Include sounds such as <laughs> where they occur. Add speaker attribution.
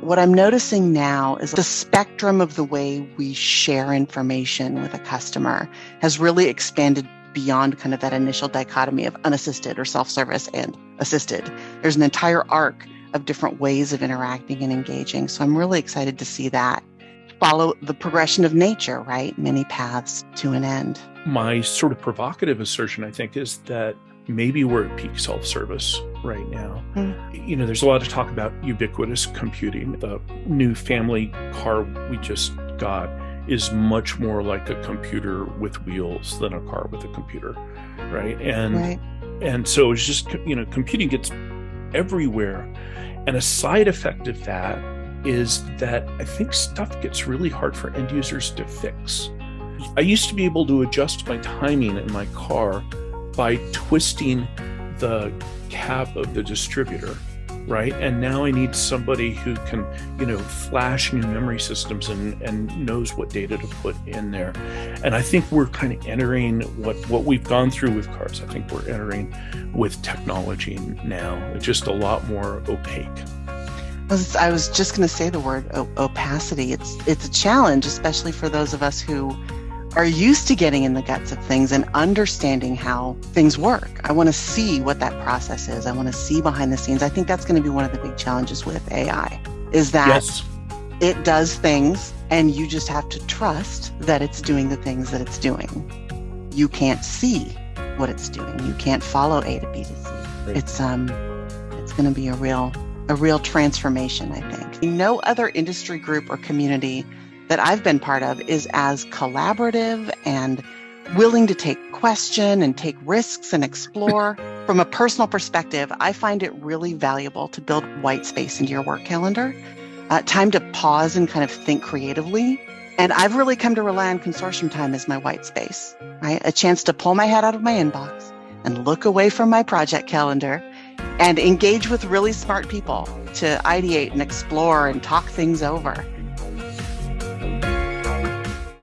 Speaker 1: what I'm noticing now is the spectrum of the way we share information with a customer has really expanded beyond kind of that initial dichotomy of unassisted or self service and assisted. There's an entire arc of different ways of interacting and engaging. So I'm really excited to see that follow the progression of nature, right? Many paths to an end.
Speaker 2: My sort of provocative assertion, I think, is that maybe we're at peak self service right now. Mm. You know, there's a lot of talk about ubiquitous computing. The new family car we just got is much more like a computer with wheels than a car with a computer, right? And right. and so it's just you know, computing gets everywhere. And a side effect of that is that I think stuff gets really hard for end users to fix. I used to be able to adjust my timing in my car by twisting the cap of the distributor right? And now i need somebody who can you know flash new memory systems and and knows what data to put in there. And i think we're kind of entering what what we've gone through with cars i think we're entering with technology now just a lot more opaque.
Speaker 1: I was just going to say the word opacity. It's it's a challenge, especially for those of us who are used to getting in the guts of things and understanding how things work. I want to see what that process is. I want to see behind the scenes. I think that's going to be one of the big challenges with AI is that yes. it does things and you just have to trust that it's doing the things that it's doing. You can't see what it's doing. You can't follow A to B to C. Right. It's um it's going to be a real a real transformation, I think. No other industry group or community that I've been part of is as collaborative and willing to take question and take risks and explore. <laughs> From a personal perspective, I find it really valuable to build white space into your work calendar, uh, time to pause and kind of think creatively. And I've really come to rely on consortium time as my white space, right? A chance to pull my head out of my inbox and look away from my project calendar and engage with really smart people to ideate and explore and talk things over.